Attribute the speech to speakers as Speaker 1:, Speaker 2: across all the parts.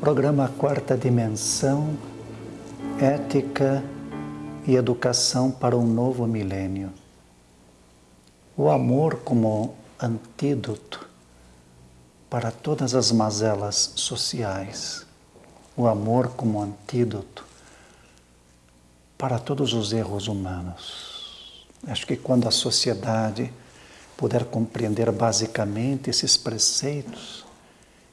Speaker 1: Programa Quarta Dimensão, Ética e Educação para um Novo Milênio. O amor como antídoto para todas as mazelas sociais. O amor como antídoto para todos os erros humanos. Acho que quando a sociedade puder compreender basicamente esses preceitos,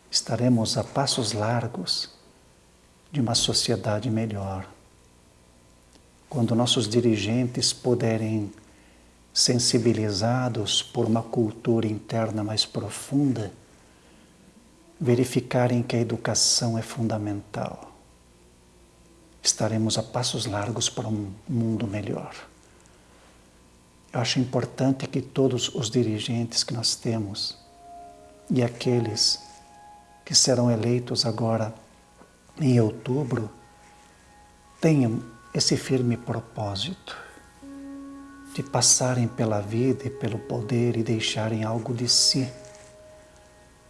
Speaker 1: estaremos a passos largos de uma sociedade melhor. Quando nossos dirigentes puderem, sensibilizados por uma cultura interna mais profunda, verificarem que a educação é fundamental, estaremos a passos largos para um mundo melhor. Eu acho importante que todos os dirigentes que nós temos e aqueles que serão eleitos agora em outubro tenham esse firme propósito de passarem pela vida e pelo poder e deixarem algo de si,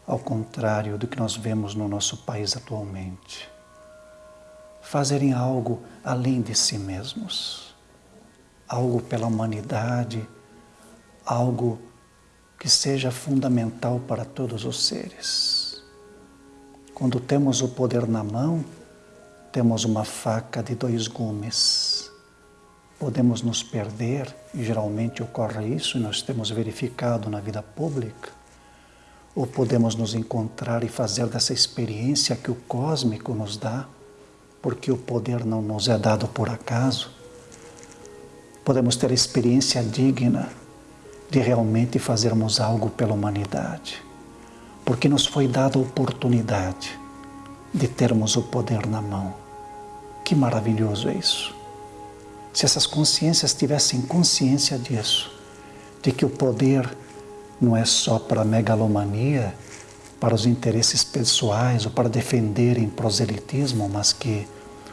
Speaker 1: ao contrário do que nós vemos no nosso país atualmente. Fazerem algo além de si mesmos, algo pela humanidade, algo que seja fundamental para todos os seres. Quando temos o poder na mão, temos uma faca de dois gumes. Podemos nos perder, e geralmente ocorre isso, e nós temos verificado na vida pública, ou podemos nos encontrar e fazer dessa experiência que o cósmico nos dá, porque o poder não nos é dado por acaso. Podemos ter experiência digna de realmente fazermos algo pela humanidade porque nos foi dada a oportunidade de termos o poder na mão. Que maravilhoso é isso! Se essas consciências tivessem consciência disso, de que o poder não é só para a megalomania, para os interesses pessoais ou para defenderem proselitismo, mas que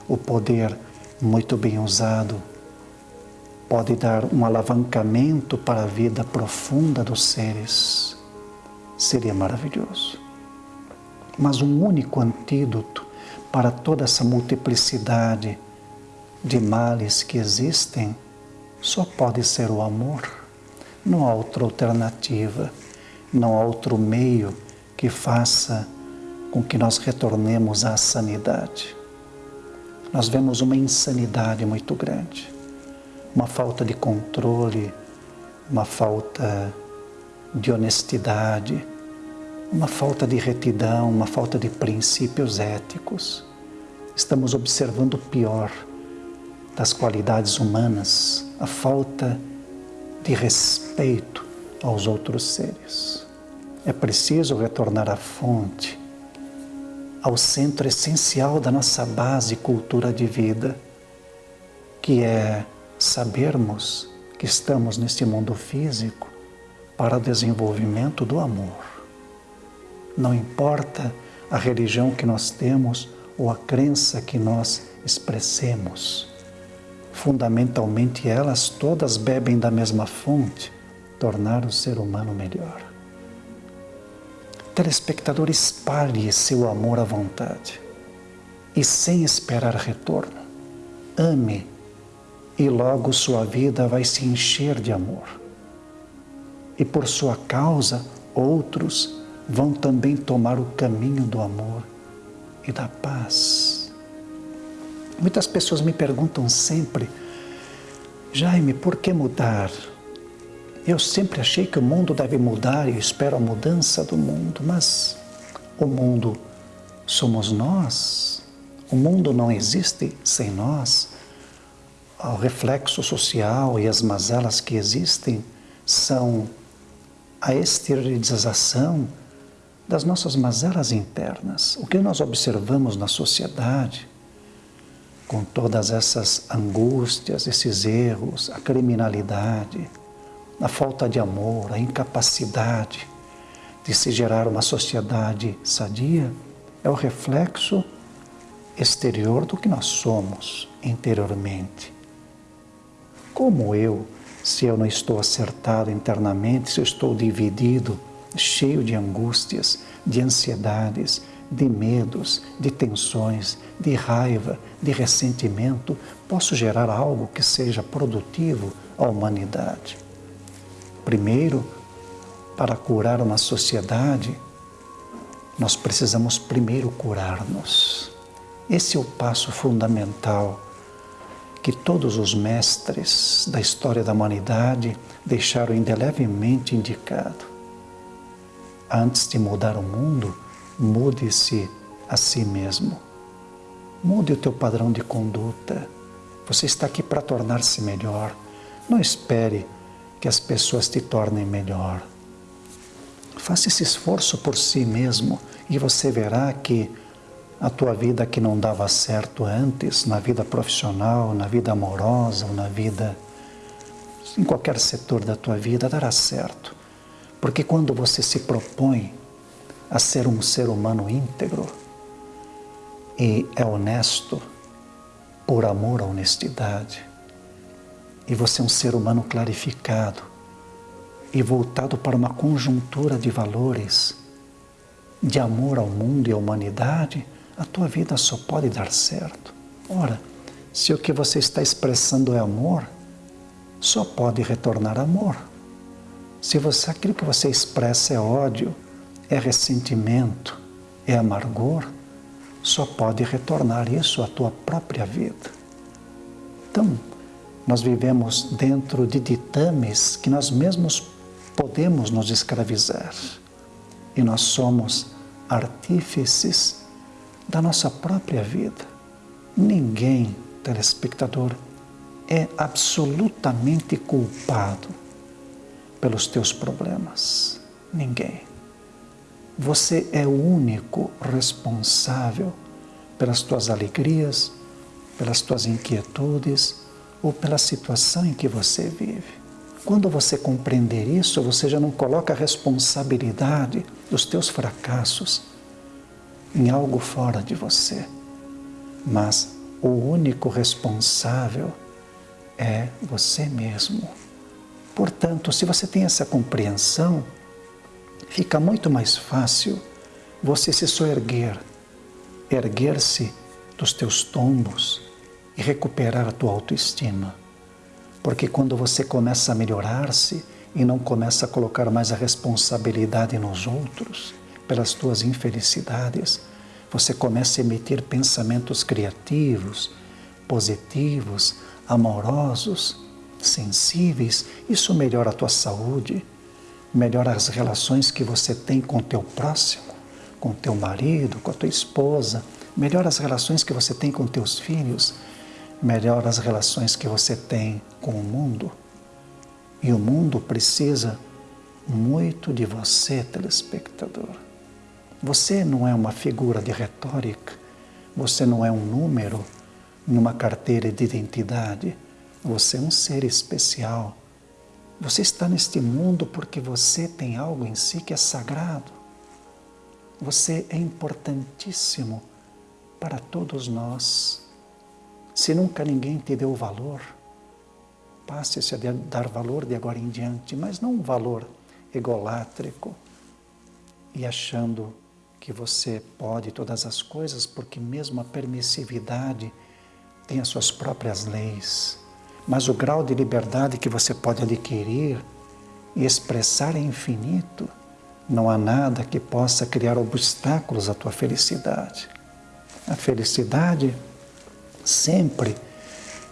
Speaker 1: o poder muito bem usado pode dar um alavancamento para a vida profunda dos seres seria maravilhoso. Mas um único antídoto para toda essa multiplicidade de males que existem só pode ser o amor. Não há outra alternativa, não há outro meio que faça com que nós retornemos à sanidade. Nós vemos uma insanidade muito grande, uma falta de controle, uma falta de honestidade, uma falta de retidão, uma falta de princípios éticos. Estamos observando o pior das qualidades humanas, a falta de respeito aos outros seres. É preciso retornar à fonte, ao centro essencial da nossa base cultura de vida, que é sabermos que estamos neste mundo físico para o desenvolvimento do amor. Não importa a religião que nós temos ou a crença que nós expressemos. Fundamentalmente, elas todas bebem da mesma fonte, tornar o ser humano melhor. Telespectador, espalhe seu amor à vontade e sem esperar retorno. Ame e logo sua vida vai se encher de amor. E por sua causa, outros vão também tomar o caminho do amor e da paz. Muitas pessoas me perguntam sempre, Jaime, por que mudar? Eu sempre achei que o mundo deve mudar e espero a mudança do mundo, mas o mundo somos nós. O mundo não existe sem nós. O reflexo social e as mazelas que existem são a exteriorização das nossas mazelas internas, o que nós observamos na sociedade, com todas essas angústias, esses erros, a criminalidade, a falta de amor, a incapacidade de se gerar uma sociedade sadia, é o reflexo exterior do que nós somos interiormente. Como eu, se eu não estou acertado internamente, se eu estou dividido, cheio de angústias, de ansiedades, de medos, de tensões, de raiva, de ressentimento, posso gerar algo que seja produtivo à humanidade. Primeiro, para curar uma sociedade, nós precisamos primeiro curar-nos. Esse é o passo fundamental que todos os mestres da história da humanidade deixaram indelevelmente indicado. Antes de mudar o mundo, mude-se a si mesmo. Mude o teu padrão de conduta. Você está aqui para tornar-se melhor. Não espere que as pessoas te tornem melhor. Faça esse esforço por si mesmo e você verá que a tua vida que não dava certo antes, na vida profissional, na vida amorosa, na vida em qualquer setor da tua vida dará certo. Porque quando você se propõe a ser um ser humano íntegro e é honesto por amor à honestidade, e você é um ser humano clarificado e voltado para uma conjuntura de valores, de amor ao mundo e à humanidade, a tua vida só pode dar certo. Ora, se o que você está expressando é amor, só pode retornar amor. Se você, aquilo que você expressa é ódio, é ressentimento, é amargor, só pode retornar isso à tua própria vida. Então, nós vivemos dentro de ditames que nós mesmos podemos nos escravizar. E nós somos artífices da nossa própria vida. Ninguém, telespectador, é absolutamente culpado pelos teus problemas. Ninguém. Você é o único responsável pelas tuas alegrias, pelas tuas inquietudes ou pela situação em que você vive. Quando você compreender isso, você já não coloca a responsabilidade dos teus fracassos em algo fora de você. Mas o único responsável é você mesmo. Portanto, se você tem essa compreensão, fica muito mais fácil você se soerguer, erguer-se dos teus tombos e recuperar a tua autoestima. Porque quando você começa a melhorar-se e não começa a colocar mais a responsabilidade nos outros, pelas tuas infelicidades, você começa a emitir pensamentos criativos, positivos, amorosos, sensíveis. Isso melhora a tua saúde, melhora as relações que você tem com teu próximo, com teu marido, com a tua esposa, melhora as relações que você tem com teus filhos, melhora as relações que você tem com o mundo. E o mundo precisa muito de você, telespectador. Você não é uma figura de retórica, você não é um número numa carteira de identidade, você é um ser especial. Você está neste mundo porque você tem algo em si que é sagrado. Você é importantíssimo para todos nós. Se nunca ninguém te deu valor, passe-se a dar valor de agora em diante, mas não um valor egolátrico e achando que você pode todas as coisas, porque mesmo a permissividade tem as suas próprias leis. Mas o grau de liberdade que você pode adquirir e expressar é infinito. Não há nada que possa criar obstáculos à tua felicidade. A felicidade sempre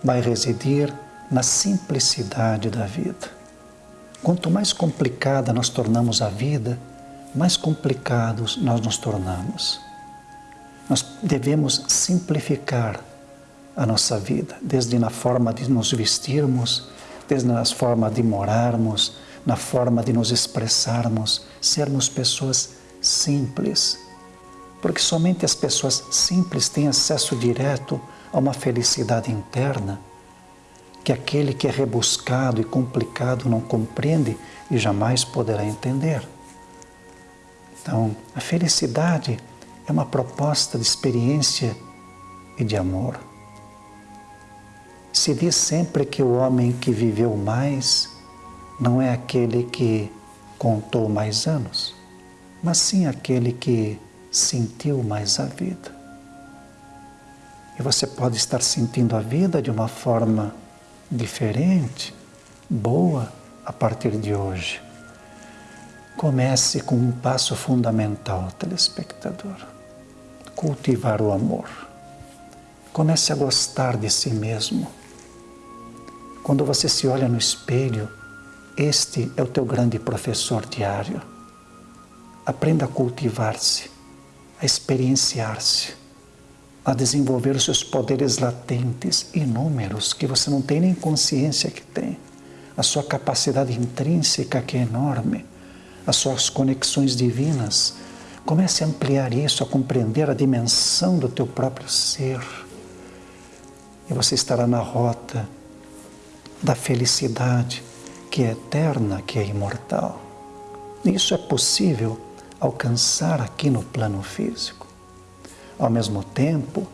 Speaker 1: vai residir na simplicidade da vida. Quanto mais complicada nós tornamos a vida, mais complicados nós nos tornamos. Nós devemos simplificar a nossa vida, desde na forma de nos vestirmos, desde na forma de morarmos, na forma de nos expressarmos, sermos pessoas simples. Porque somente as pessoas simples têm acesso direto a uma felicidade interna que aquele que é rebuscado e complicado não compreende e jamais poderá entender. Então, a felicidade é uma proposta de experiência e de amor. Se diz sempre que o homem que viveu mais não é aquele que contou mais anos, mas sim aquele que sentiu mais a vida. E você pode estar sentindo a vida de uma forma diferente, boa, a partir de hoje. Comece com um passo fundamental, telespectador: cultivar o amor. Comece a gostar de si mesmo. Quando você se olha no espelho, este é o teu grande professor diário. Aprenda a cultivar-se, a experienciar-se, a desenvolver os seus poderes latentes, inúmeros, que você não tem nem consciência que tem. A sua capacidade intrínseca, que é enorme, as suas conexões divinas. Comece a ampliar isso, a compreender a dimensão do teu próprio ser. E você estará na rota da felicidade que é eterna, que é imortal. Isso é possível alcançar aqui no plano físico. Ao mesmo tempo,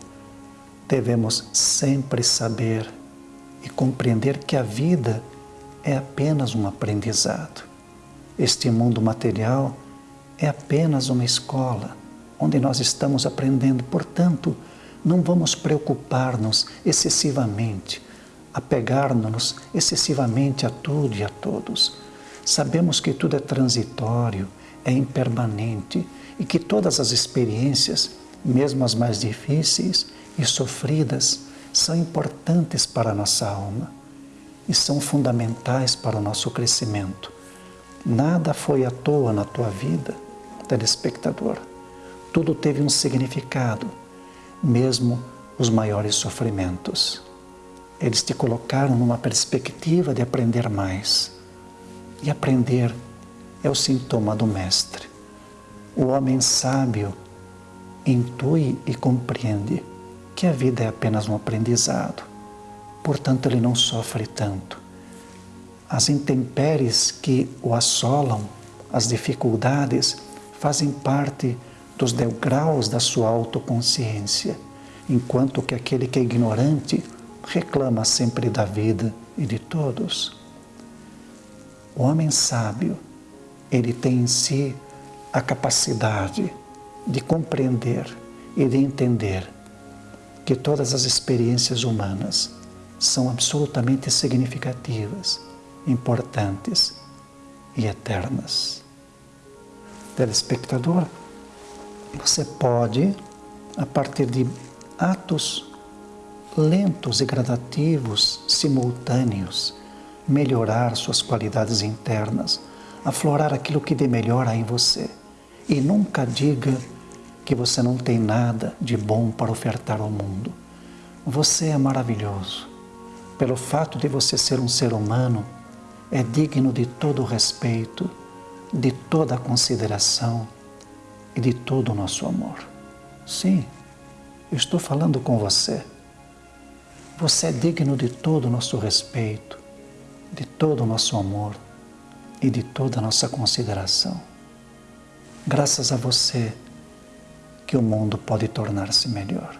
Speaker 1: devemos sempre saber e compreender que a vida é apenas um aprendizado. Este mundo material é apenas uma escola onde nós estamos aprendendo, portanto, não vamos preocupar-nos excessivamente apegar-nos excessivamente a tudo e a todos. Sabemos que tudo é transitório, é impermanente e que todas as experiências, mesmo as mais difíceis e sofridas, são importantes para a nossa alma e são fundamentais para o nosso crescimento. Nada foi à toa na tua vida, telespectador. Tudo teve um significado, mesmo os maiores sofrimentos. Eles te colocaram numa perspectiva de aprender mais. E aprender é o sintoma do Mestre. O homem sábio intui e compreende que a vida é apenas um aprendizado. Portanto, ele não sofre tanto. As intempéries que o assolam, as dificuldades, fazem parte dos degraus da sua autoconsciência, enquanto que aquele que é ignorante reclama sempre da vida e de todos. O homem sábio, ele tem em si a capacidade de compreender e de entender que todas as experiências humanas são absolutamente significativas, importantes e eternas. Telespectador, você pode, a partir de atos lentos e gradativos, simultâneos, melhorar suas qualidades internas, aflorar aquilo que de melhor há em você. E nunca diga que você não tem nada de bom para ofertar ao mundo. Você é maravilhoso. Pelo fato de você ser um ser humano, é digno de todo o respeito, de toda a consideração e de todo o nosso amor. Sim, eu estou falando com você. Você é digno de todo o nosso respeito, de todo o nosso amor e de toda a nossa consideração. Graças a você que o mundo pode tornar-se melhor.